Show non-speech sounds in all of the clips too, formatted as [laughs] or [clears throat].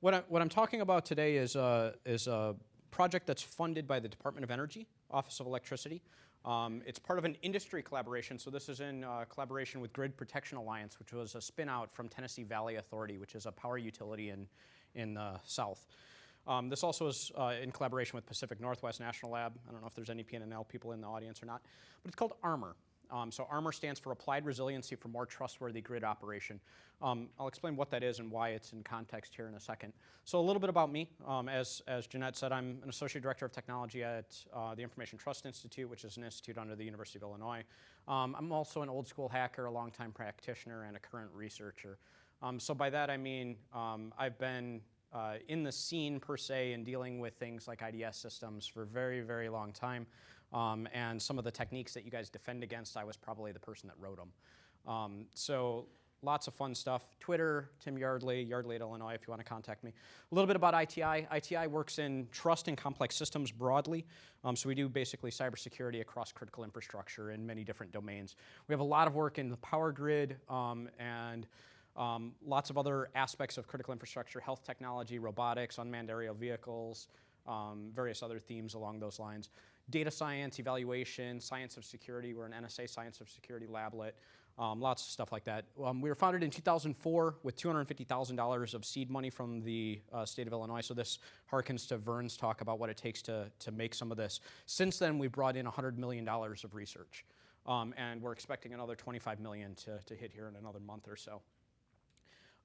What, I, what I'm talking about today is a, is a project that's funded by the Department of Energy, Office of Electricity. Um, it's part of an industry collaboration, so this is in uh, collaboration with Grid Protection Alliance, which was a spin-out from Tennessee Valley Authority, which is a power utility in, in the south. Um, this also is uh, in collaboration with Pacific Northwest National Lab. I don't know if there's any PNNL people in the audience or not, but it's called ARMOR. Um, so ARMOR stands for Applied Resiliency for More Trustworthy Grid Operation. Um, I'll explain what that is and why it's in context here in a second. So a little bit about me. Um, as, as Jeanette said, I'm an Associate Director of Technology at uh, the Information Trust Institute, which is an institute under the University of Illinois. Um, I'm also an old school hacker, a longtime practitioner, and a current researcher. Um, so by that I mean um, I've been uh, in the scene per se and dealing with things like IDS systems for very, very long time. Um, and some of the techniques that you guys defend against, I was probably the person that wrote them. Um, so lots of fun stuff. Twitter, Tim Yardley, Yardley at Illinois if you want to contact me. A little bit about ITI. ITI works in trust and complex systems broadly. Um, so we do basically cybersecurity across critical infrastructure in many different domains. We have a lot of work in the power grid um, and um, lots of other aspects of critical infrastructure, health technology, robotics, unmanned aerial vehicles, um, various other themes along those lines. Data science, evaluation, science of security. We're an NSA Science of Security lablet. Um, lots of stuff like that. Um, we were founded in 2004 with $250,000 of seed money from the uh, state of Illinois. So this harkens to Vern's talk about what it takes to, to make some of this. Since then, we've brought in $100 million of research. Um, and we're expecting another 25 million to, to hit here in another month or so.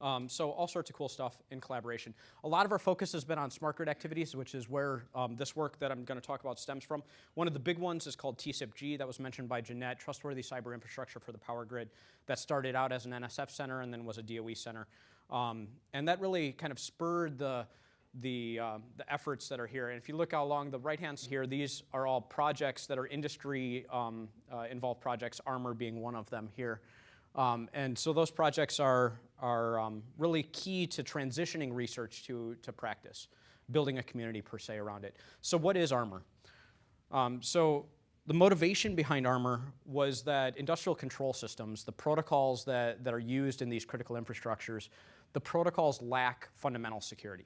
Um, so all sorts of cool stuff in collaboration. A lot of our focus has been on smart grid activities, which is where um, this work that I'm going to talk about stems from. One of the big ones is called TCIP-G that was mentioned by Jeanette, Trustworthy Cyber Infrastructure for the Power Grid. That started out as an NSF center and then was a DOE center. Um, and that really kind of spurred the, the, uh, the, efforts that are here. And if you look along the right hand here, these are all projects that are industry um, uh, involved projects, ARMOR being one of them here. Um, and so those projects are, are um, really key to transitioning research to, to practice, building a community per se around it. So what is ARMOR? Um, so the motivation behind ARMOR was that industrial control systems, the protocols that, that are used in these critical infrastructures, the protocols lack fundamental security.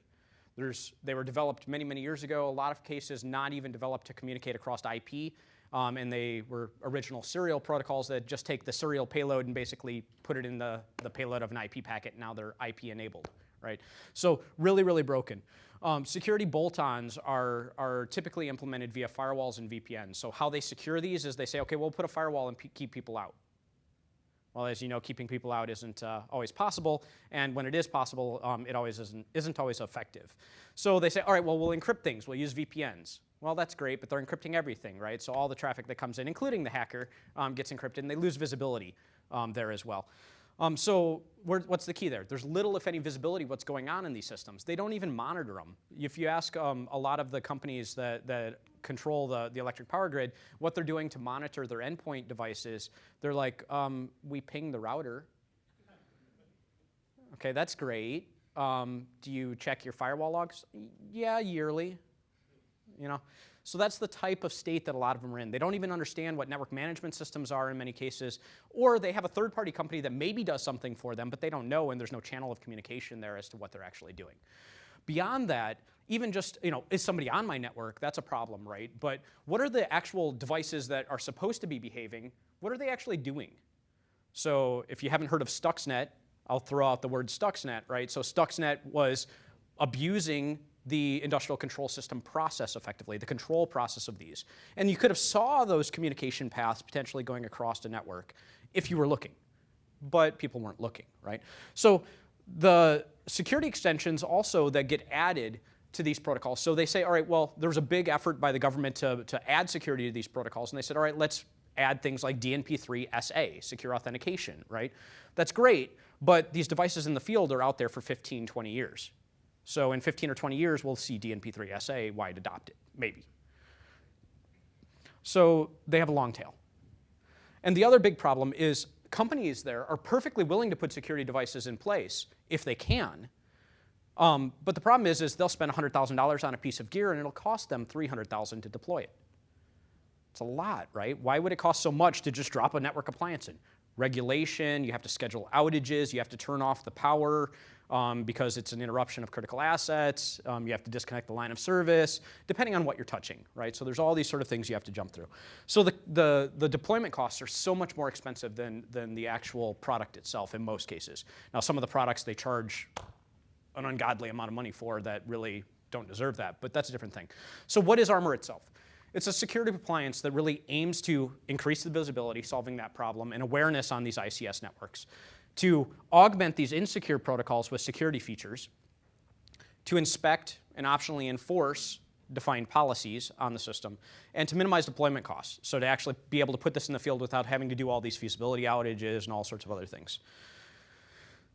There's, they were developed many, many years ago, a lot of cases not even developed to communicate across IP, um, and they were original serial protocols that just take the serial payload and basically put it in the, the payload of an IP packet. Now they're IP enabled, right? So really, really broken. Um, security bolt-ons are, are typically implemented via firewalls and VPNs. So how they secure these is they say, okay, we'll put a firewall and keep people out. Well, as you know, keeping people out isn't uh, always possible, and when it is possible, um, it always isn't, isn't always effective. So they say, all right, well, we'll encrypt things. We'll use VPNs. Well, that's great, but they're encrypting everything, right? So all the traffic that comes in, including the hacker, um, gets encrypted, and they lose visibility um, there as well. Um, so what's the key there? There's little, if any, visibility what's going on in these systems. They don't even monitor them. If you ask um, a lot of the companies that, that control the, the electric power grid, what they're doing to monitor their endpoint devices, they're like, um, we ping the router. Okay, that's great. Um, do you check your firewall logs? Yeah, yearly you know? So that's the type of state that a lot of them are in. They don't even understand what network management systems are in many cases, or they have a third-party company that maybe does something for them, but they don't know and there's no channel of communication there as to what they're actually doing. Beyond that, even just, you know, is somebody on my network? That's a problem, right? But what are the actual devices that are supposed to be behaving? What are they actually doing? So if you haven't heard of Stuxnet, I'll throw out the word Stuxnet, right? So Stuxnet was abusing the industrial control system process effectively, the control process of these. And you could have saw those communication paths potentially going across the network if you were looking, but people weren't looking, right? So the security extensions also that get added to these protocols. So they say, all right, well, there was a big effort by the government to, to add security to these protocols. And they said, all right, let's add things like DNP3 SA, secure authentication, right? That's great, but these devices in the field are out there for 15, 20 years, so in 15 or 20 years, we'll see DNP3 SA wide adopted, maybe. So they have a long tail. And the other big problem is companies there are perfectly willing to put security devices in place if they can. Um, but the problem is, is they'll spend $100,000 on a piece of gear and it'll cost them 300,000 to deploy it. It's a lot, right? Why would it cost so much to just drop a network appliance in? Regulation, you have to schedule outages, you have to turn off the power, um, because it's an interruption of critical assets. Um, you have to disconnect the line of service, depending on what you're touching, right? So there's all these sort of things you have to jump through. So the, the, the deployment costs are so much more expensive than, than the actual product itself in most cases. Now, some of the products they charge an ungodly amount of money for that really don't deserve that, but that's a different thing. So what is Armor itself? It's a security appliance that really aims to increase the visibility, solving that problem, and awareness on these ICS networks, to augment these insecure protocols with security features, to inspect and optionally enforce defined policies on the system, and to minimize deployment costs. So to actually be able to put this in the field without having to do all these feasibility outages and all sorts of other things.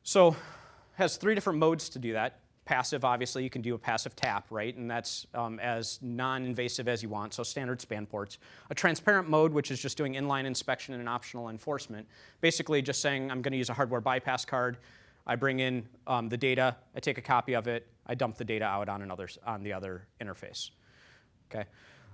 So has three different modes to do that. Passive, obviously, you can do a passive tap, right? And that's um, as non-invasive as you want, so standard span ports. A transparent mode, which is just doing inline inspection and an optional enforcement. Basically just saying, I'm gonna use a hardware bypass card. I bring in um, the data, I take a copy of it, I dump the data out on, another, on the other interface, okay?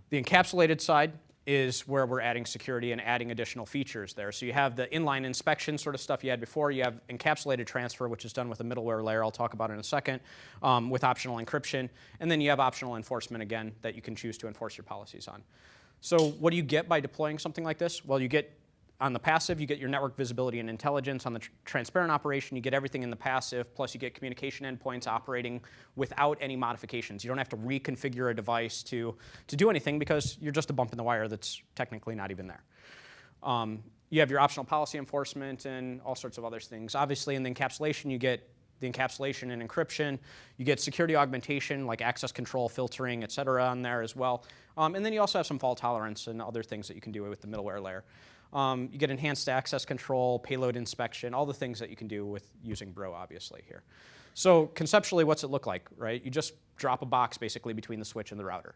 The encapsulated side is where we're adding security and adding additional features there. So you have the inline inspection sort of stuff you had before. You have encapsulated transfer, which is done with a middleware layer I'll talk about in a second, um, with optional encryption. And then you have optional enforcement, again, that you can choose to enforce your policies on. So what do you get by deploying something like this? Well, you get on the passive, you get your network visibility and intelligence. On the tr transparent operation, you get everything in the passive, plus you get communication endpoints operating without any modifications. You don't have to reconfigure a device to, to do anything because you're just a bump in the wire that's technically not even there. Um, you have your optional policy enforcement and all sorts of other things. Obviously, in the encapsulation, you get the encapsulation and encryption. You get security augmentation, like access control, filtering, et cetera, on there as well. Um, and then you also have some fault tolerance and other things that you can do with the middleware layer. Um, you get enhanced access control, payload inspection, all the things that you can do with using Bro, obviously, here. So conceptually, what's it look like, right? You just drop a box basically between the switch and the router.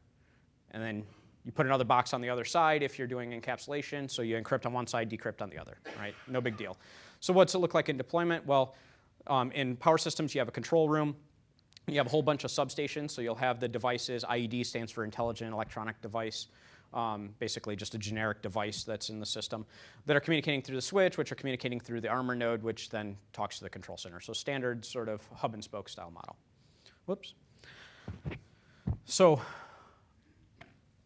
And then you put another box on the other side if you're doing encapsulation, so you encrypt on one side, decrypt on the other, right? No big deal. So what's it look like in deployment? Well, um, in power systems, you have a control room. You have a whole bunch of substations, so you'll have the devices. IED stands for Intelligent Electronic Device um, basically just a generic device that's in the system, that are communicating through the switch, which are communicating through the Armor node, which then talks to the control center. So standard sort of hub and spoke style model. Whoops. So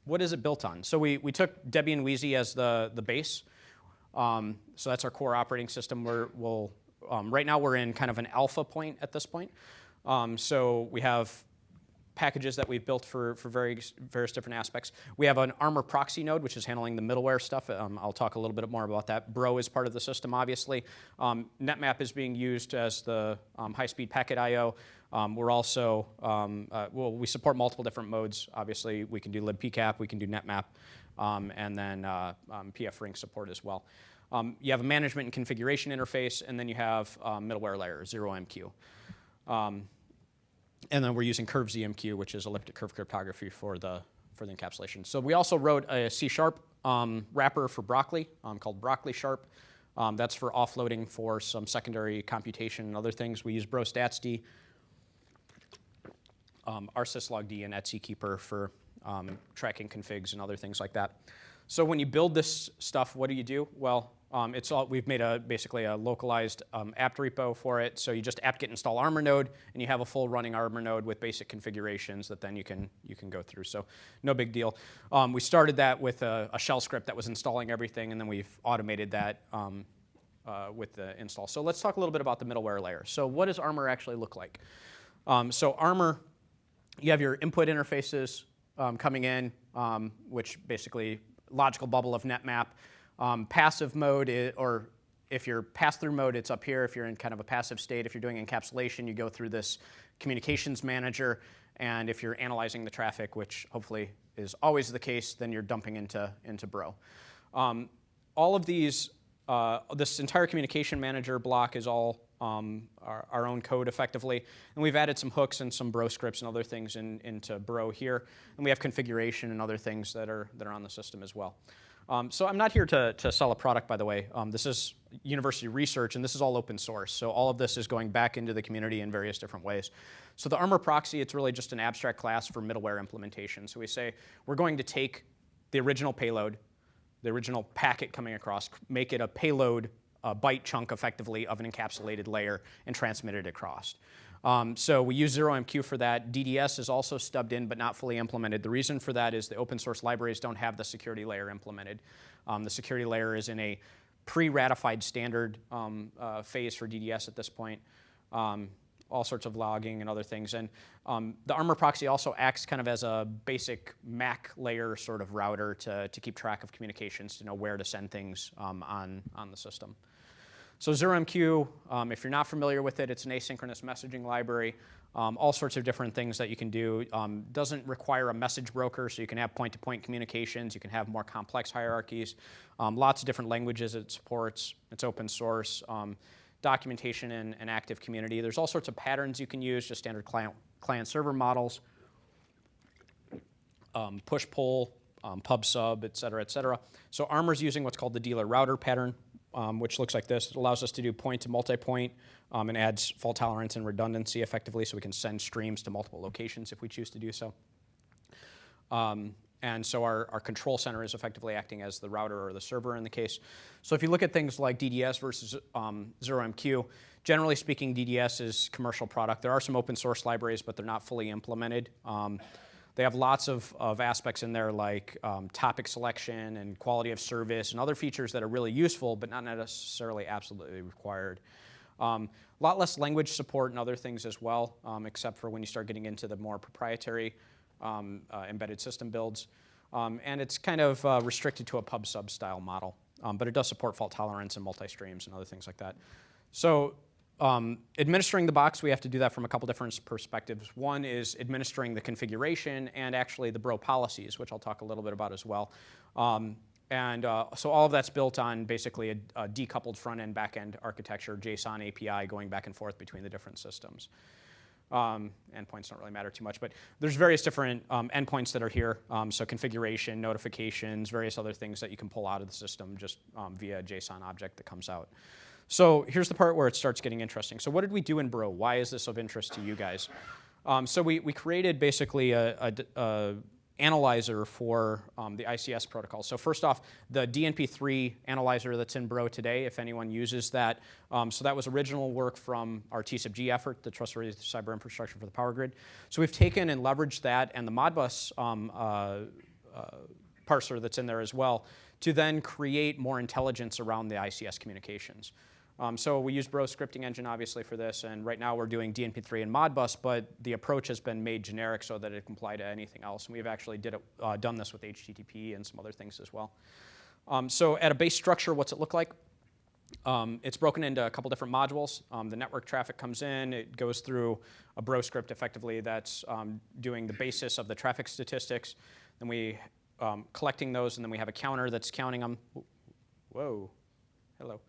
what is it built on? So we, we took Debian Wheezy as the, the base. Um, so that's our core operating system. We're, we'll, um, right now we're in kind of an alpha point at this point. Um, so we have packages that we've built for, for various, various different aspects. We have an Armor proxy node, which is handling the middleware stuff. Um, I'll talk a little bit more about that. Bro is part of the system, obviously. Um, NetMap is being used as the um, high-speed packet I.O. Um, we're also, um, uh, well, we support multiple different modes. Obviously, we can do libpcap, we can do NetMap, um, and then uh, pfRing support as well. you have a management and configuration interface, and then you have middleware layer, 0MQ. And then we're using curve ZMQ, which is elliptic curve cryptography for the, for the encapsulation. So we also wrote a C-sharp um, wrapper for Broccoli um, called Broccoli Sharp. Um, that's for offloading for some secondary computation and other things. We use BroStatsD, um, rsyslogd, and etckeeper for um, tracking configs and other things like that. So when you build this stuff, what do you do? Well, um, it's all, we've made a, basically a localized um, apt repo for it. So you just apt-get install Armor node, and you have a full running Armor node with basic configurations that then you can, you can go through. So no big deal. Um, we started that with a, a, shell script that was installing everything, and then we've automated that um, uh, with the install. So let's talk a little bit about the middleware layer. So what does Armor actually look like? Um, so Armor, you have your input interfaces um, coming in, which basically logical bubble of NetMap. Um, passive mode, is, or if you're pass-through mode, it's up here. If you're in kind of a passive state, if you're doing encapsulation, you go through this communications manager. And if you're analyzing the traffic, which hopefully is always the case, then you're dumping into, into Bro. Um, all of these, uh, this entire communication manager block is all um, our, our, own code effectively. And we've added some hooks and some Bro scripts and other things in, into Bro here. And we have configuration and other things that are, that are on the system as well. Um, so I'm not here to, to sell a product, by the way. Um, this is university research, and this is all open source. So all of this is going back into the community in various different ways. So the Armor proxy, it's really just an abstract class for middleware implementation. So we say we're going to take the original payload, the original packet coming across, make it a payload a byte chunk effectively of an encapsulated layer and transmit it across. Um, so we use 0MQ for that. DDS is also stubbed in but not fully implemented. The reason for that is the open source libraries don't have the security layer implemented. Um, the security layer is in a pre-ratified standard um, uh, phase for DDS at this point. Um, all sorts of logging and other things. And um, the Armor proxy also acts kind of as a basic MAC layer sort of router to, to keep track of communications, to know where to send things um, on, on the system. So 0MQ, um, if you're not familiar with it, it's an asynchronous messaging library. Um, all sorts of different things that you can do. Um, doesn't require a message broker, so you can have point-to-point -point communications. You can have more complex hierarchies. Um, lots of different languages it supports. It's open source. Um, documentation and, and, active community. There's all sorts of patterns you can use, just standard client, client server models, um, push-pull, pub sub, et cetera, et cetera. So Armor's using what's called the dealer router pattern um, which looks like this. It allows us to do point to multi-point um, and adds fault tolerance and redundancy effectively so we can send streams to multiple locations if we choose to do so. Um, and so our, our control center is effectively acting as the router or the server in the case. So if you look at things like DDS versus um, 0MQ, generally speaking, DDS is commercial product. There are some open source libraries, but they're not fully implemented. Um, they have lots of, of aspects in there like um, topic selection and quality of service and other features that are really useful but not necessarily absolutely required. A um, lot less language support and other things as well, um, except for when you start getting into the more proprietary um, uh, embedded system builds. Um, and it's kind of uh, restricted to a pub sub style model, um, but it does support fault tolerance and multi-streams and other things like that. So um, administering the box, we have to do that from a couple different perspectives. One is administering the configuration and actually the Bro policies, which I'll talk a little bit about as well. Um, and uh, so all of that's built on basically a, a decoupled front-end, back-end architecture, JSON API going back and forth between the different systems. Um, endpoints don't really matter too much, but there's various different um, endpoints that are here. Um, so configuration, notifications, various other things that you can pull out of the system just um, via a JSON object that comes out. So here's the part where it starts getting interesting. So what did we do in Bro? Why is this of interest to you guys? Um, so we, we created basically a, a, a analyzer for um, the ICS protocol. So first off, the DNP3 analyzer that's in Bro today, if anyone uses that. Um, so that was original work from our TCIP-G effort, the Trustworthy Cyber Infrastructure for the Power Grid. So we've taken and leveraged that and the Modbus um, uh, uh, parser that's in there as well to then create more intelligence around the ICS communications. Um, so we use Bro scripting engine obviously for this, and right now we're doing DNP3 and Modbus, but the approach has been made generic so that it can apply to anything else. And we've actually did it, uh, done this with HTTP and some other things as well. Um, so at a base structure, what's it look like? Um, it's broken into a couple different modules. Um, the network traffic comes in, it goes through a Bro script effectively that's um, doing the basis of the traffic statistics. Then we um, collecting those, and then we have a counter that's counting them. Whoa, hello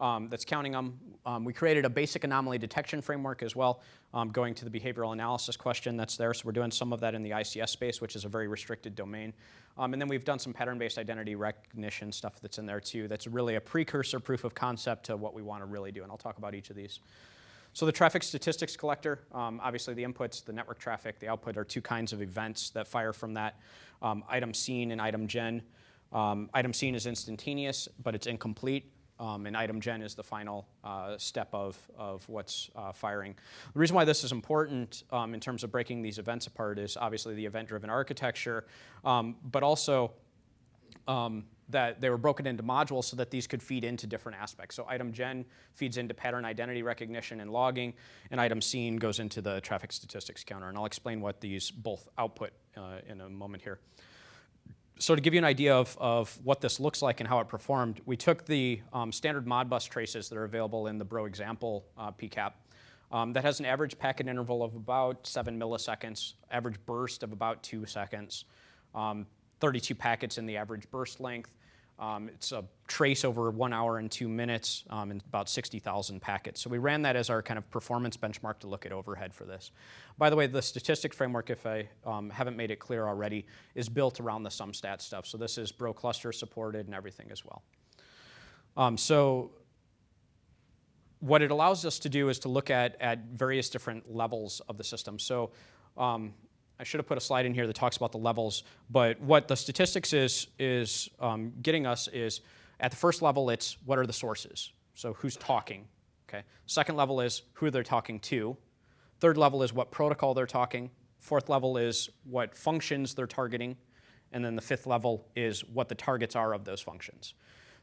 um, that's counting them. Um, we created a basic anomaly detection framework as well, um, going to the behavioral analysis question that's there. So we're doing some of that in the ICS space, which is a very restricted domain. Um, and then we've done some pattern-based identity recognition stuff that's in there too. That's really a precursor proof of concept to what we want to really do. And I'll talk about each of these. So the traffic statistics collector, um, obviously the inputs, the network traffic, the output are two kinds of events that fire from that. Um, item seen and item gen. item seen is instantaneous, but it's incomplete. Um, and item gen is the final uh, step of, of what's uh, firing. The reason why this is important um, in terms of breaking these events apart is obviously the event-driven architecture, um, but also um, that they were broken into modules so that these could feed into different aspects. So item gen feeds into pattern identity recognition and logging, and item seen goes into the traffic statistics counter. And I'll explain what these both output uh, in a moment here so to give you an idea of, of what this looks like and how it performed, we took the um, standard Modbus traces that are available in the Bro example uh, PCAP. Um, that has an average packet interval of about seven milliseconds, average burst of about two seconds, um, 32 packets in the average burst length, um, it's a trace over one hour and two minutes um, and about 60,000 packets. So we ran that as our kind of performance benchmark to look at overhead for this. By the way, the statistics framework, if I um, haven't made it clear already, is built around the SumStat stuff. So this is Bro cluster supported and everything as well. Um, so what it allows us to do is to look at, at various different levels of the system. So um, I should have put a slide in here that talks about the levels, but what the statistics is, is um, getting us is at the first level, it's what are the sources? So who's talking, okay? Second level is who they're talking to. Third level is what protocol they're talking. Fourth level is what functions they're targeting. And then the fifth level is what the targets are of those functions.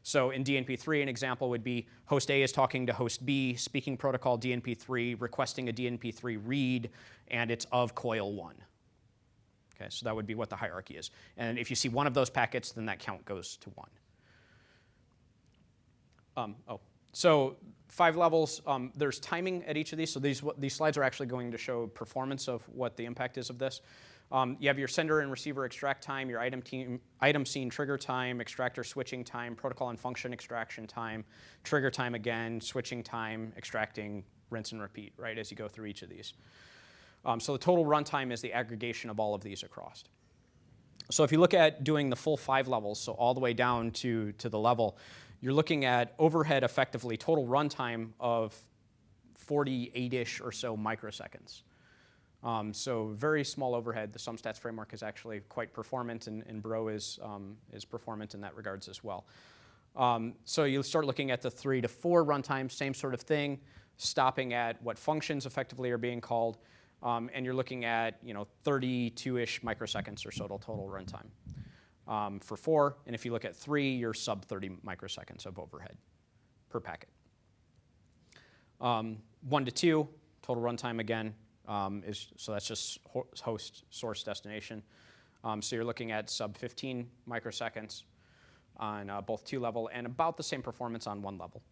So in DNP3, an example would be host A is talking to host B, speaking protocol DNP3, requesting a DNP3 read, and it's of coil 1. Okay, so that would be what the hierarchy is. And if you see one of those packets, then that count goes to 1. Um, oh, so five levels. Um, there's timing at each of these. So these, these slides are actually going to show performance of what the impact is of this. Um, you have your sender and receiver extract time, your item, team, item seen trigger time, extractor switching time, protocol and function extraction time, trigger time again, switching time, extracting, rinse and repeat, right, as you go through each of these. Um, so the total runtime is the aggregation of all of these across. So if you look at doing the full five levels, so all the way down to, to the level, you're looking at overhead effectively total runtime of 48-ish or so microseconds. Um, so very small overhead. The SumStats framework is actually quite performant, and, and Bro is, um, is performant in that regards as well. Um, so you start looking at the three to four runtime, same sort of thing, stopping at what functions effectively are being called, um, and you're looking at you know 32-ish microseconds or so total runtime um, for four. And if you look at three, you're sub 30 microseconds of overhead per packet. Um, one to two, total runtime again, um, is, so that's just host, source, destination. Um, so you're looking at sub 15 microseconds on uh, both two level and about the same performance on one level.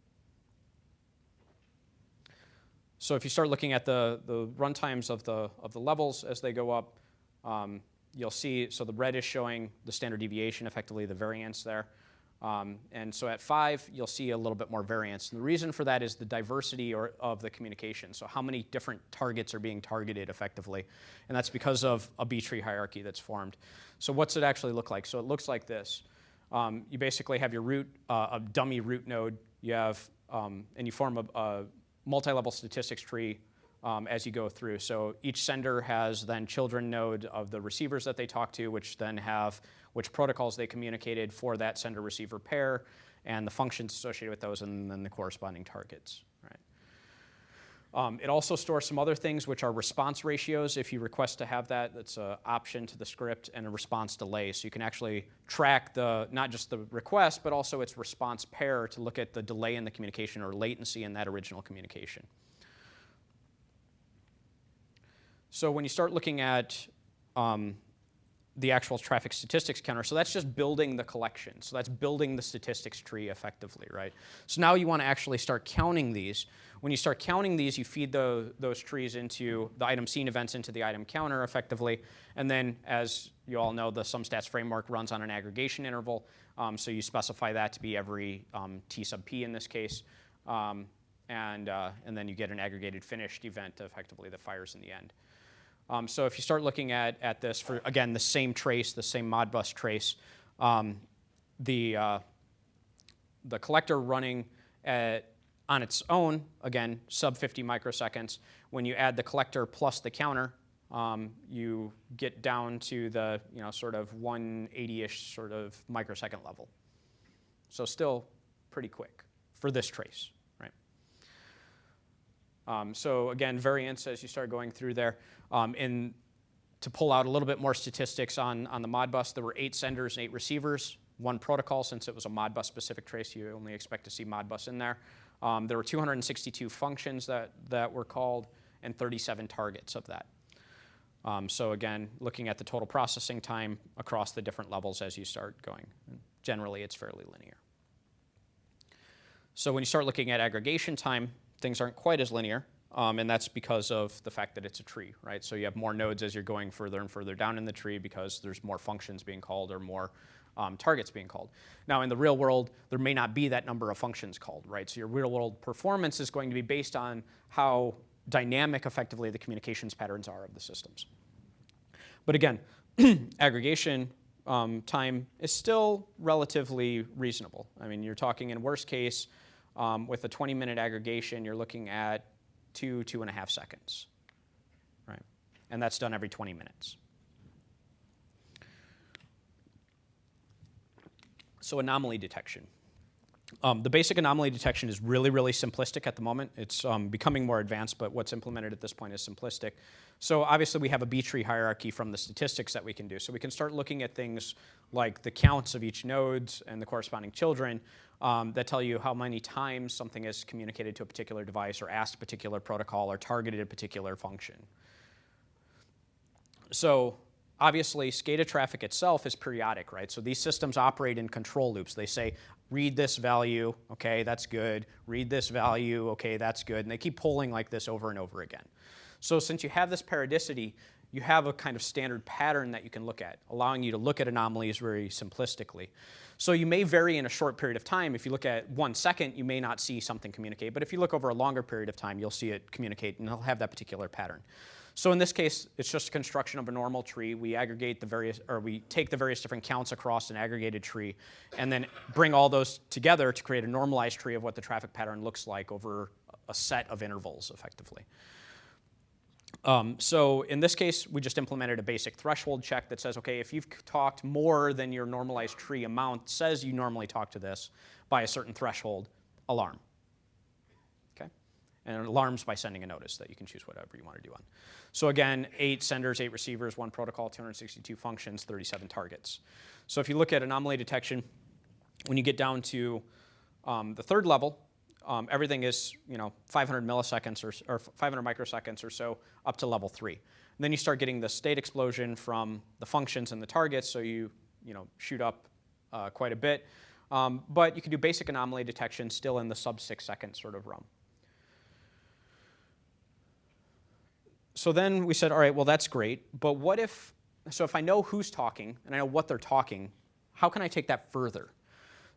So if you start looking at the, the runtimes of the, of the levels as they go up, um, you'll see, so the red is showing the standard deviation, effectively the variance there. Um, and so at five, you'll see a little bit more variance. And the reason for that is the diversity or, of the communication. So how many different targets are being targeted effectively. And that's because of a B-tree hierarchy that's formed. So what's it actually look like? So it looks like this. Um, you basically have your root, uh, a dummy root node. You have, um, and you form a, a multi-level statistics tree um, as you go through. So each sender has then children node of the receivers that they talk to, which then have which protocols they communicated for that sender receiver pair and the functions associated with those and then the corresponding targets. Um, it also stores some other things which are response ratios. If you request to have that, that's an option to the script and a response delay. So you can actually track the not just the request, but also its response pair to look at the delay in the communication or latency in that original communication. So when you start looking at um, the actual traffic statistics counter. So that's just building the collection. So that's building the statistics tree effectively, right? So now you want to actually start counting these. When you start counting these, you feed the, those trees into the item seen events into the item counter effectively. And then as you all know, the SumStats framework runs on an aggregation interval. Um, so you specify that to be every um, T sub P in this case. Um, and, uh, and then you get an aggregated finished event effectively that fires in the end. Um, so if you start looking at, at this for, again, the same trace, the same Modbus trace, um, the, uh, the collector running at, on its own, again, sub 50 microseconds. When you add the collector plus the counter, um, you get down to the, you know, sort of 180-ish sort of microsecond level. So still pretty quick for this trace? Um, so again, variance as you start going through there. Um, and to pull out a little bit more statistics on, on the Modbus, there were eight senders and eight receivers, one protocol since it was a Modbus specific trace, you only expect to see Modbus in there. Um, there were 262 functions that, that were called and 37 targets of that. Um, so again, looking at the total processing time across the different levels as you start going. Generally, it's fairly linear. So when you start looking at aggregation time, things aren't quite as linear. Um, and that's because of the fact that it's a tree, right? So you have more nodes as you're going further and further down in the tree because there's more functions being called or more um, targets being called. Now in the real world, there may not be that number of functions called, right? So your real world performance is going to be based on how dynamic effectively the communications patterns are of the systems. But again, [clears throat] aggregation um, time is still relatively reasonable. I mean, you're talking in worst case, um, with a 20 minute aggregation, you're looking at two, two and a half seconds, right? And that's done every 20 minutes. So anomaly detection. Um, the basic anomaly detection is really, really simplistic at the moment. It's um, becoming more advanced, but what's implemented at this point is simplistic. So obviously we have a B-tree hierarchy from the statistics that we can do. So we can start looking at things like the counts of each nodes and the corresponding children um, that tell you how many times something is communicated to a particular device or asked a particular protocol or targeted a particular function. So obviously SCADA traffic itself is periodic, right? So these systems operate in control loops. They say, read this value, okay, that's good. Read this value, okay, that's good. And they keep pulling like this over and over again. So since you have this periodicity, you have a kind of standard pattern that you can look at, allowing you to look at anomalies very simplistically. So you may vary in a short period of time. If you look at one second, you may not see something communicate. But if you look over a longer period of time, you'll see it communicate, and it'll have that particular pattern. So in this case, it's just a construction of a normal tree. We aggregate the various, or we take the various different counts across an aggregated tree, and then bring all those together to create a normalized tree of what the traffic pattern looks like over a set of intervals, effectively. Um, so in this case, we just implemented a basic threshold check that says, okay, if you've talked more than your normalized tree amount says you normally talk to this by a certain threshold, alarm. Okay? And alarms by sending a notice that you can choose whatever you want to do on. So again, eight senders, eight receivers, one protocol, 262 functions, 37 targets. So if you look at anomaly detection, when you get down to um, the third level, um, everything is you know 500 milliseconds or, or 500 microseconds or so up to level three. And then you start getting the state explosion from the functions and the targets, so you you know shoot up uh, quite a bit. Um, but you can do basic anomaly detection still in the sub six second sort of realm. So then we said, all right, well that's great, but what if, so if I know who's talking and I know what they're talking, how can I take that further?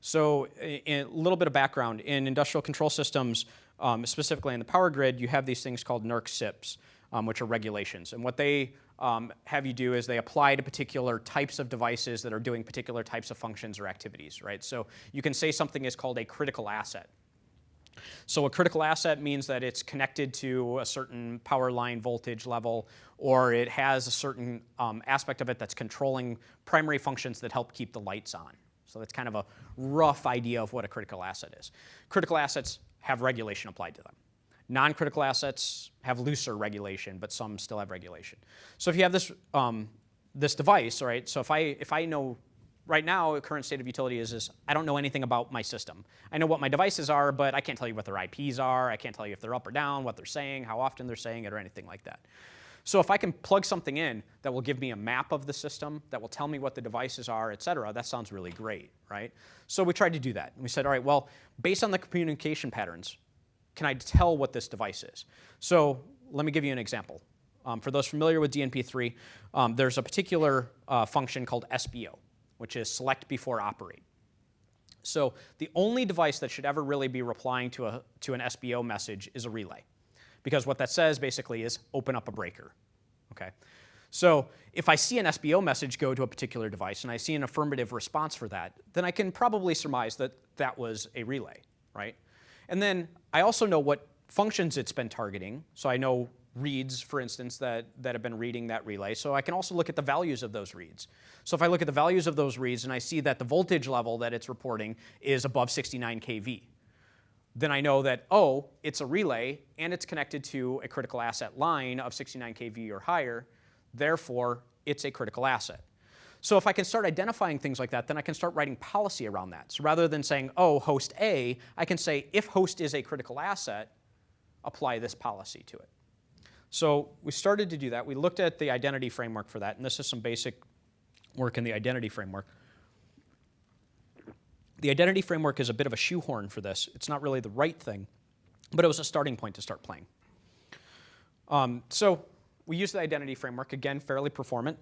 So a little bit of background, in industrial control systems, um, specifically in the power grid, you have these things called NERC CIPs, um, which are regulations. And what they um, have you do is they apply to particular types of devices that are doing particular types of functions or activities, right? So you can say something is called a critical asset. So a critical asset means that it's connected to a certain power line voltage level or it has a certain um, aspect of it that's controlling primary functions that help keep the lights on, so that's kind of a rough idea of what a critical asset is. Critical assets have regulation applied to them. Non-critical assets have looser regulation, but some still have regulation. So if you have this, um, this device, right, so if I, if I know right now, current state of utility is, is I don't know anything about my system. I know what my devices are, but I can't tell you what their IPs are. I can't tell you if they're up or down, what they're saying, how often they're saying it, or anything like that. So if I can plug something in that will give me a map of the system, that will tell me what the devices are, et cetera, that sounds really great, right? So we tried to do that. And we said, all right, well, based on the communication patterns, can I tell what this device is? So let me give you an example. Um, for those familiar with DNP3, um, there's a particular uh, function called SBO, which is select before operate. So the only device that should ever really be replying to, a, to an SBO message is a relay because what that says basically is open up a breaker. Okay? So if I see an SBO message go to a particular device and I see an affirmative response for that, then I can probably surmise that that was a relay, right? And then I also know what functions it's been targeting. So I know reads, for instance, that, that have been reading that relay. So I can also look at the values of those reads. So if I look at the values of those reads and I see that the voltage level that it's reporting is above 69 kV, then I know that, oh, it's a relay and it's connected to a critical asset line of 69 kV or higher, therefore it's a critical asset. So if I can start identifying things like that, then I can start writing policy around that. So rather than saying, oh, host A, I can say, if host is a critical asset, apply this policy to it. So we started to do that. We looked at the identity framework for that, and this is some basic work in the identity framework. The identity framework is a bit of a shoehorn for this. It's not really the right thing, but it was a starting point to start playing. Um, so we use the identity framework, again, fairly performant.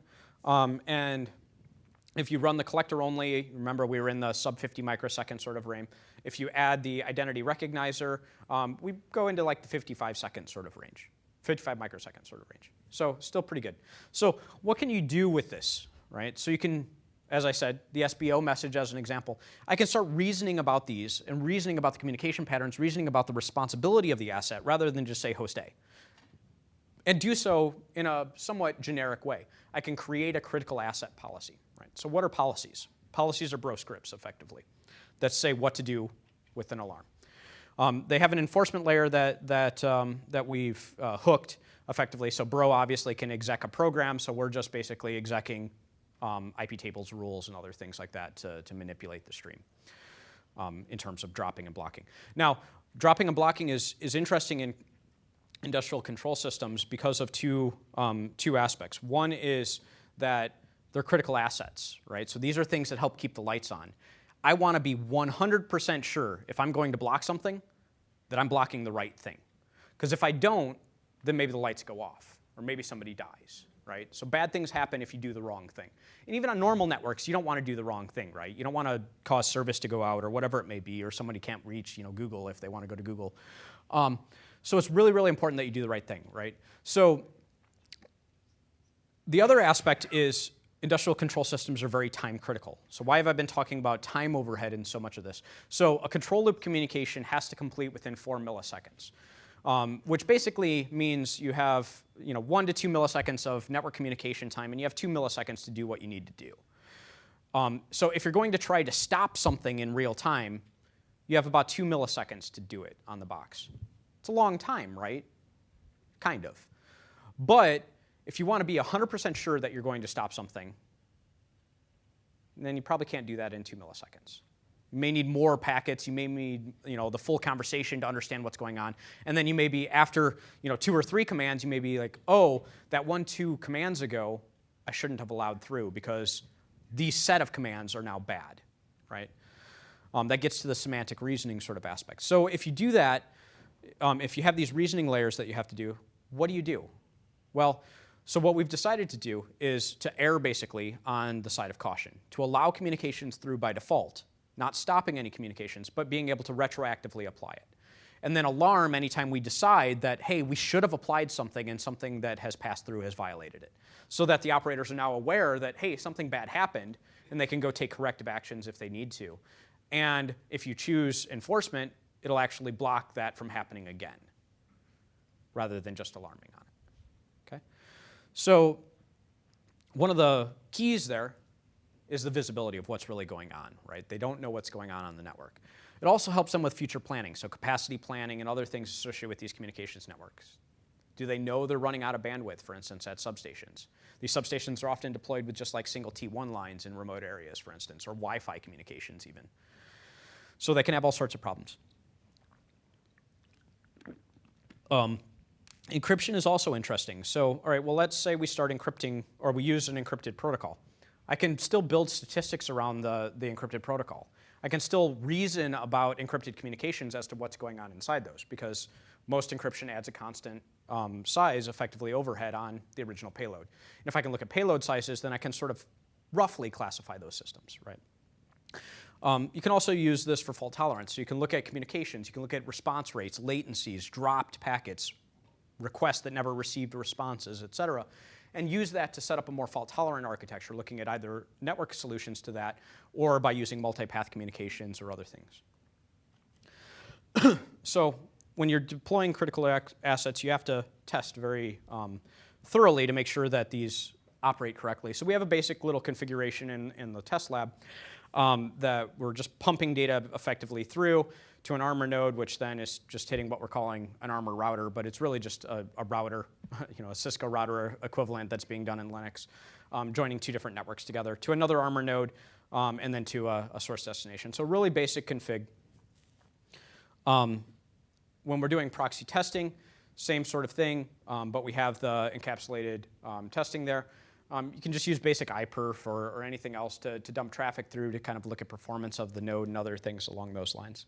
Um, and if you run the collector only, remember we were in the sub 50 microsecond sort of range. If you add the identity recognizer, um, we go into like the 55 second sort of range, 55 microsecond sort of range. So still pretty good. So what can you do with this, right? So you can as I said, the SBO message as an example, I can start reasoning about these and reasoning about the communication patterns, reasoning about the responsibility of the asset rather than just say host A. And do so in a somewhat generic way. I can create a critical asset policy. Right? So what are policies? Policies are bro scripts, effectively, that say what to do with an alarm. Um, they have an enforcement layer that, that, um, that we've uh, hooked effectively. So Bro obviously can exec a program, so we're just basically execing um, IP tables rules and other things like that to, to manipulate the stream um, in terms of dropping and blocking. Now, dropping and blocking is, is interesting in industrial control systems because of two, um, two aspects. One is that they're critical assets, right? So these are things that help keep the lights on. I want to be 100% sure if I'm going to block something that I'm blocking the right thing. Because if I don't, then maybe the lights go off or maybe somebody dies, right? So bad things happen if you do the wrong thing. And even on normal networks, you don't want to do the wrong thing, right? You don't want to cause service to go out or whatever it may be, or somebody can't reach, you know, Google if they want to go to Google. Um, so it's really, really important that you do the right thing, right? So the other aspect is industrial control systems are very time critical. So why have I been talking about time overhead in so much of this? So a control loop communication has to complete within four milliseconds um, which basically means you have you know, one to two milliseconds of network communication time, and you have two milliseconds to do what you need to do. Um, so if you're going to try to stop something in real time, you have about two milliseconds to do it on the box. It's a long time, right? Kind of. But if you want to be 100% sure that you're going to stop something, then you probably can't do that in two milliseconds. You may need more packets. You may need you know, the full conversation to understand what's going on. And then you may be, after you know, two or three commands, you may be like, oh, that one, two commands ago, I shouldn't have allowed through because these set of commands are now bad, right? Um, that gets to the semantic reasoning sort of aspect. So if you do that, um, if you have these reasoning layers that you have to do, what do you do? Well, so what we've decided to do is to err basically on the side of caution, to allow communications through by default not stopping any communications, but being able to retroactively apply it. And then alarm anytime we decide that, hey, we should have applied something and something that has passed through has violated it. So that the operators are now aware that, hey, something bad happened, and they can go take corrective actions if they need to. And if you choose enforcement, it'll actually block that from happening again, rather than just alarming on it. Okay? So one of the keys there is the visibility of what's really going on, right? They don't know what's going on on the network. It also helps them with future planning, so capacity planning and other things associated with these communications networks. Do they know they're running out of bandwidth, for instance, at substations? These substations are often deployed with just like single T1 lines in remote areas, for instance, or Wi-Fi communications even. So they can have all sorts of problems. Um, encryption is also interesting. So, all right, well, let's say we start encrypting, or we use an encrypted protocol. I can still build statistics around the, the encrypted protocol. I can still reason about encrypted communications as to what's going on inside those because most encryption adds a constant um, size, effectively overhead, on the original payload. And if I can look at payload sizes, then I can sort of roughly classify those systems, right? Um, you can also use this for fault tolerance. So you can look at communications, you can look at response rates, latencies, dropped packets, requests that never received responses, et cetera and use that to set up a more fault-tolerant architecture, looking at either network solutions to that or by using multipath communications or other things. [clears throat] so when you're deploying critical assets, you have to test very um, thoroughly to make sure that these operate correctly. So we have a basic little configuration in, in the test lab um, that we're just pumping data effectively through to an Armor node, which then is just hitting what we're calling an Armor router, but it's really just a, a router, [laughs] you know, a Cisco router equivalent that's being done in Linux, um, joining two different networks together to another Armor node, um, and then to a, a, source destination. So really basic config. Um, when we're doing proxy testing, same sort of thing, um, but we have the encapsulated um, testing there. Um, you can just use basic iperf or, or anything else to, to dump traffic through to kind of look at performance of the node and other things along those lines.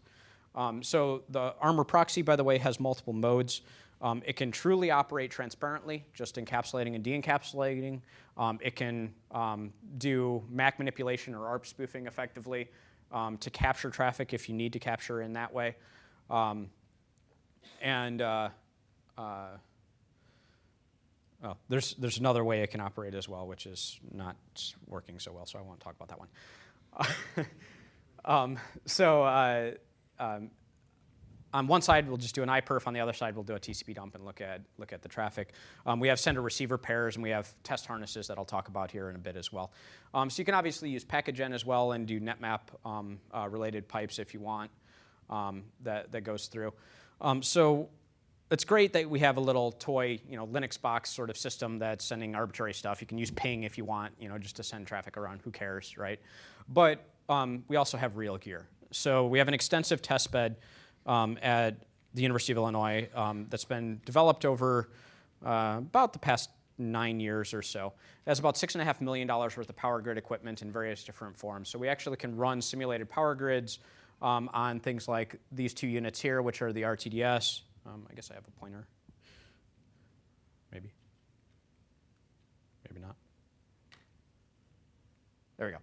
Um, so the Armor proxy, by the way, has multiple modes. Um, it can truly operate transparently, just encapsulating and de-encapsulating. Um, it can um, do MAC manipulation or ARP spoofing effectively um, to capture traffic if you need to capture in that way. Um, and uh, uh, well, there's, there's another way it can operate as well, which is not working so well, so I won't talk about that one. [laughs] so uh, um, on one side, we'll just do an iperf. On the other side, we'll do a TCP dump and look at, look at the traffic. Um, we have sender-receiver pairs, and we have test harnesses that I'll talk about here in a bit as well. Um, so you can obviously use package as well and do netmap um, uh, related pipes if you want. um, that, that goes through. Um, so it's great that we have a little toy, you know, Linux box sort of system that's sending arbitrary stuff. You can use ping if you want, you know, just to send traffic around. Who cares, right? But um, we also have real gear. So we have an extensive test bed um, at the University of Illinois um, that's been developed over uh, about the past nine years or so. It has about six and a half million dollars worth of power grid equipment in various different forms. So we actually can run simulated power grids um, on things like these two units here, which are the RTDS. Um, I guess I have a pointer. Maybe. Maybe not. There we go.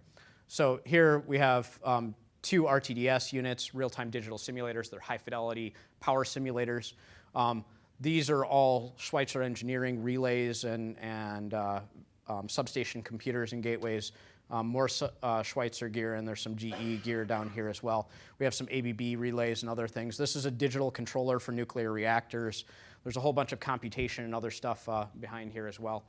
So here we have um, two RTDS units, real-time digital simulators. They're high-fidelity power simulators. Um, these are all Schweitzer engineering relays and, and uh, um, substation computers and gateways. Um, more uh, Schweitzer gear, and there's some GE gear down here as well. We have some ABB relays and other things. This is a digital controller for nuclear reactors. There's a whole bunch of computation and other stuff uh, behind here as well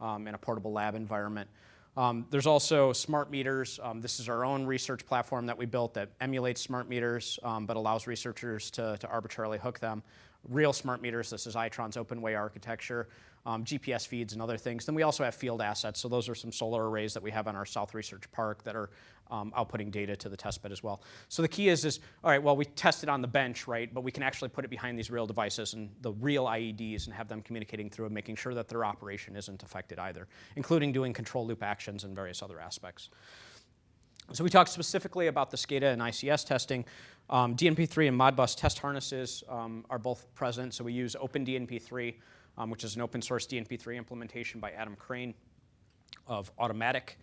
um, in a portable lab environment. Um, there's also smart meters. Um, this is our own research platform that we built that emulates smart meters, um, but allows researchers to, to arbitrarily hook them. Real smart meters, this is Itron's OpenWay architecture, um, GPS feeds and other things. Then we also have field assets. So those are some solar arrays that we have on our South Research Park that are um, outputting data to the test bed as well. So the key is, is, all right, well, we test it on the bench, right, but we can actually put it behind these real devices and the real IEDs and have them communicating through and making sure that their operation isn't affected either, including doing control loop actions and various other aspects. So we talked specifically about the SCADA and ICS testing. Um, DNP3 and Modbus test harnesses um, are both present, so we use OpenDNP3, um, which is an open source DNP3 implementation by Adam Crain of Automatak.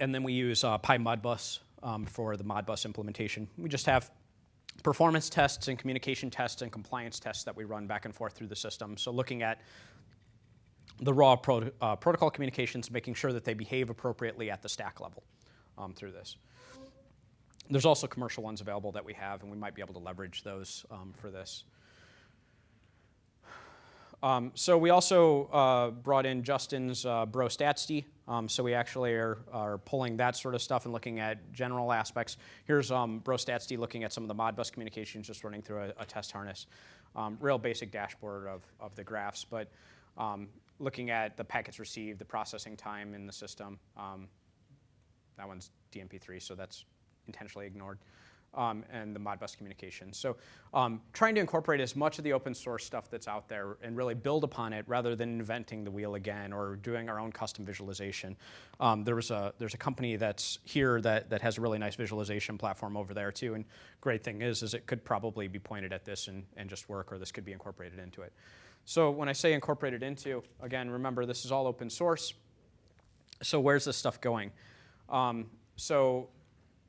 And then we use uh, PyModbus um, for the Modbus implementation. We just have performance tests and communication tests and compliance tests that we run back and forth through the system. So looking at the raw pro uh, protocol communications, making sure that they behave appropriately at the stack level um, through this. There's also commercial ones available that we have, and we might be able to leverage those um, for this. Um, so we also uh, brought in Justin's uh, Bro StatsD. Um, so we actually are, are, pulling that sort of stuff and looking at general aspects. Here's um, Bro StatsD looking at some of the Modbus communications, just running through a, a test harness. Um, real basic dashboard of, of the graphs, but um, looking at the packets received, the processing time in the system. Um, that one's DNP3, so that's intentionally ignored. Um, and the Modbus communication. So um, trying to incorporate as much of the open source stuff that's out there and really build upon it rather than inventing the wheel again or doing our own custom visualization. Um, there was a, there's a company that's here that, that has a really nice visualization platform over there too. And great thing is, is it could probably be pointed at this and, and just work or this could be incorporated into it. So when I say incorporated into, again, remember this is all open source. So where's this stuff going? Um, so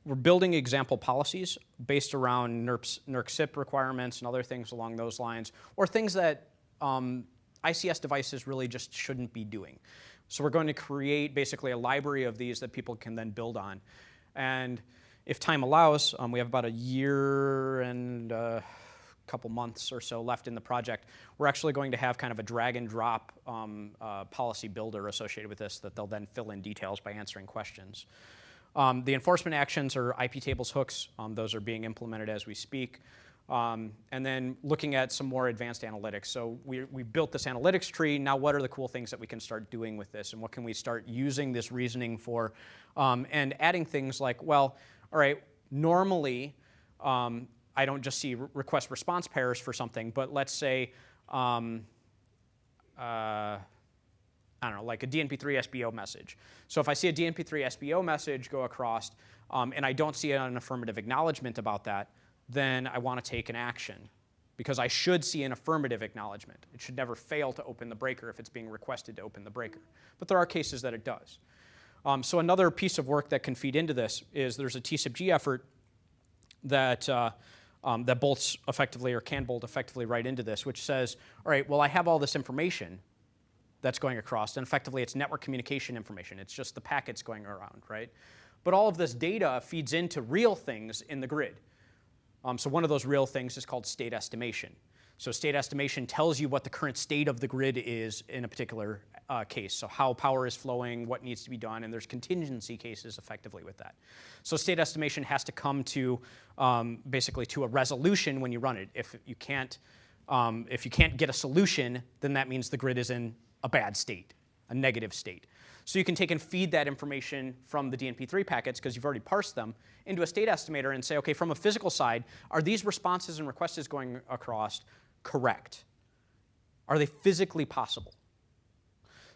we're building example policies based around NERPS, NERC-CIP requirements and other things along those lines, or things that um, ICS devices really just shouldn't be doing. So we're going to create basically a library of these that people can then build on. And if time allows, um, we have about a year and a couple months or so left in the project, we're actually going to have kind of a drag and drop um, uh, policy builder associated with this that they'll then fill in details by answering questions. Um, the enforcement actions are IP tables hooks. Um, those are being implemented as we speak. Um, and then looking at some more advanced analytics. So we, we built this analytics tree. Now what are the cool things that we can start doing with this? And what can we start using this reasoning for? Um, and adding things like, well, all right, normally um, I don't just see re request response pairs for something, but let's say, um, uh, I don't know, like a DNP3 SBO message. So if I see a DNP3 SBO message go across um, and I don't see an affirmative acknowledgement about that, then I want to take an action because I should see an affirmative acknowledgement. It should never fail to open the breaker if it's being requested to open the breaker. But there are cases that it does. Um, so another piece of work that can feed into this is there's a TCIP-G effort that uh, um, that bolts effectively or can bolt effectively right into this, which says, all right, well, I have all this information that's going across, and effectively it's network communication information. It's just the packets going around, right? But all of this data feeds into real things in the grid. Um, so one of those real things is called state estimation. So state estimation tells you what the current state of the grid is in a particular uh, case. So how power is flowing, what needs to be done, and there's contingency cases effectively with that. So state estimation has to come to um, basically to a resolution when you run it. If you can't, um, if you can't get a solution, then that means the grid is in a bad state, a negative state. So you can take and feed that information from the DNP3 packets, because you've already parsed them, into a state estimator and say, okay, from a physical side, are these responses and requests going across correct? Are they physically possible?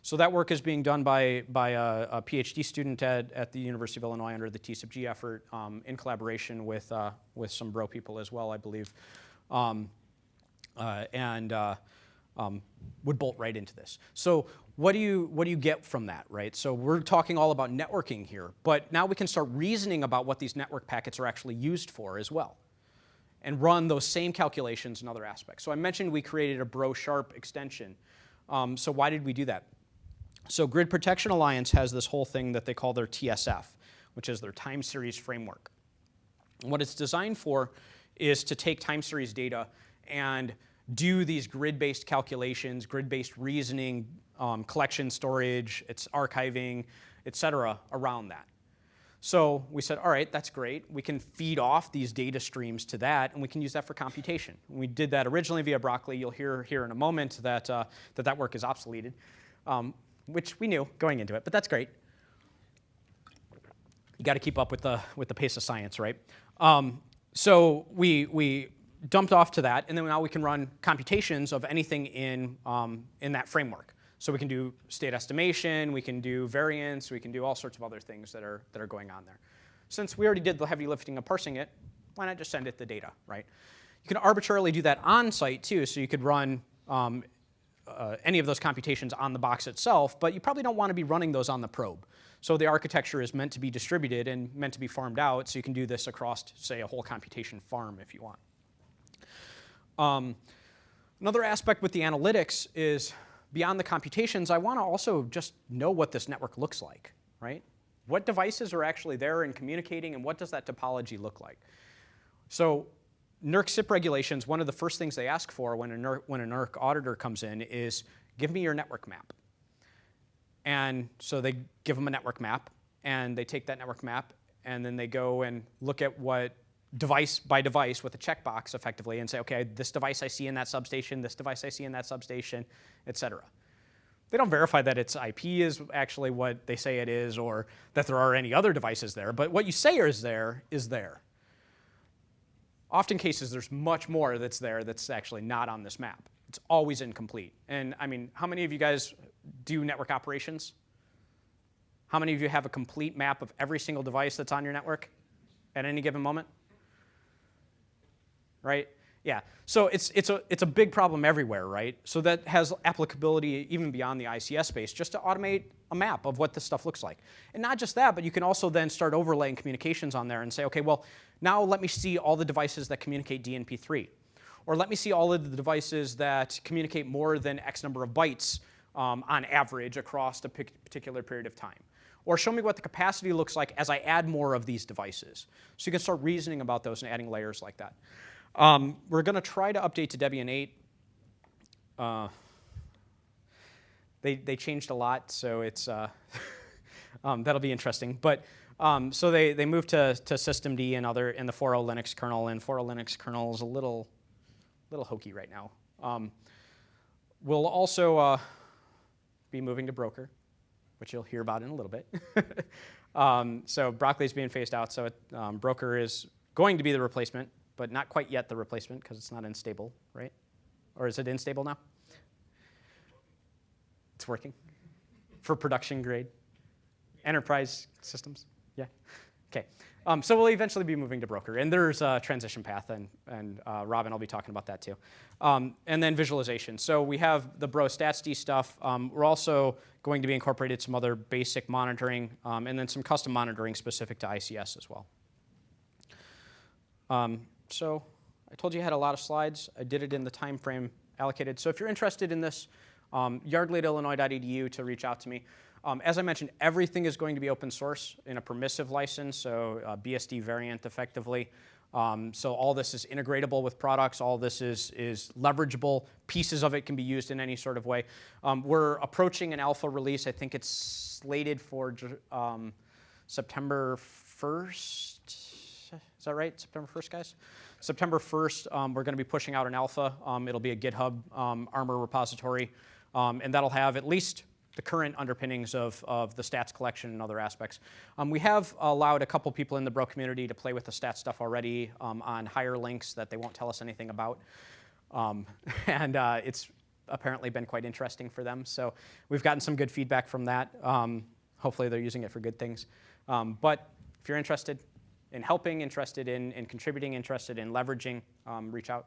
So that work is being done by, by a, a PhD student at, at the University of Illinois under the TCIP-G effort um, in collaboration with, uh, with some bro people as well, I believe. Um, uh, and uh, um, would bolt right into this. So what do, you, what do you get from that, right? So we're talking all about networking here, but now we can start reasoning about what these network packets are actually used for as well and run those same calculations in other aspects. So I mentioned we created a Bro-Sharp extension. Um, so why did we do that? So Grid Protection Alliance has this whole thing that they call their TSF, which is their time series framework. And what it's designed for is to take time series data and do these grid-based calculations, grid-based reasoning, um, collection storage, it's archiving, et cetera, around that. So we said, all right, that's great. We can feed off these data streams to that, and we can use that for computation. We did that originally via Broccoli. You'll hear here in a moment that uh, that, that work is obsoleted, um, which we knew going into it, but that's great. You got to keep up with the, with the pace of science, right? Um, so we, we dumped off to that, and then now we can run computations of anything in, um, in that framework. So we can do state estimation, we can do variance, we can do all sorts of other things that are, that are going on there. Since we already did the heavy lifting of parsing it, why not just send it the data, right? You can arbitrarily do that on site too, so you could run um, uh, any of those computations on the box itself, but you probably don't want to be running those on the probe. So the architecture is meant to be distributed and meant to be farmed out, so you can do this across, say, a whole computation farm if you want. Um, another aspect with the analytics is beyond the computations, I want to also just know what this network looks like, right? What devices are actually there and communicating, and what does that topology look like? So NERC CIP regulations, one of the first things they ask for when a, NERC, when a NERC auditor comes in is, give me your network map. And so they give them a network map, and they take that network map, and then they go and look at what device by device with a checkbox effectively and say, okay, this device I see in that substation, this device I see in that substation, et cetera. They don't verify that its IP is actually what they say it is or that there are any other devices there, but what you say is there is there. Often cases, there's much more that's there that's actually not on this map. It's always incomplete. And I mean, how many of you guys do network operations? How many of you have a complete map of every single device that's on your network at any given moment? Right? Yeah, so it's, it's, a, it's a big problem everywhere, right? So that has applicability even beyond the ICS space, just to automate a map of what this stuff looks like. And not just that, but you can also then start overlaying communications on there and say, okay, well, now let me see all the devices that communicate DNP3. Or let me see all of the devices that communicate more than X number of bytes um, on average across a particular period of time. Or show me what the capacity looks like as I add more of these devices. So you can start reasoning about those and adding layers like that. Um, we're going to try to update to Debian 8. Uh, they, they changed a lot, so it's, uh, [laughs] um, that'll be interesting. But um, so they, they moved to, to systemd and other in the 4.0 Linux kernel, and 4.0 Linux kernel is a little, little hokey right now. Um, we'll also uh, be moving to Broker, which you'll hear about in a little bit. [laughs] um, so Broccoli is being phased out, so it, um, Broker is going to be the replacement but not quite yet the replacement because it's not unstable, right? Or is it unstable now? It's working for production grade enterprise systems. Yeah. Okay. Um, so we'll eventually be moving to broker, and there's a transition path, and, and uh, Robin will be talking about that too. Um, and then visualization. So we have the Bro StatsD stuff. Um, we're also going to be incorporated some other basic monitoring, um, and then some custom monitoring specific to ICS as well. So I told you I had a lot of slides. I did it in the time frame allocated. So if you're interested in this, um, yardley@illinois.edu to reach out to me. Um, as I mentioned, everything is going to be open source in a permissive license, so uh, BSD variant effectively. Um, so all this is integratable with products. All this is, is leverageable. Pieces of it can be used in any sort of way. Um, we're approaching an alpha release. I think it's slated for um, September 1st. Is that right? September 1st, guys? September 1st, um, we're going to be pushing out an alpha. Um, it'll be a GitHub um, ARMORE repository, um, and that'll have at least the current underpinnings of, of the stats collection and other aspects. Um, we have allowed a couple people in the Bro community to play with the stats stuff already um, on higher links that they won't tell us anything about. [laughs] and uh, it's apparently been quite interesting for them. So we've gotten some good feedback from that. hopefully they're using it for good things. but if you're interested, in helping, interested in, in contributing, interested in leveraging, um, reach out.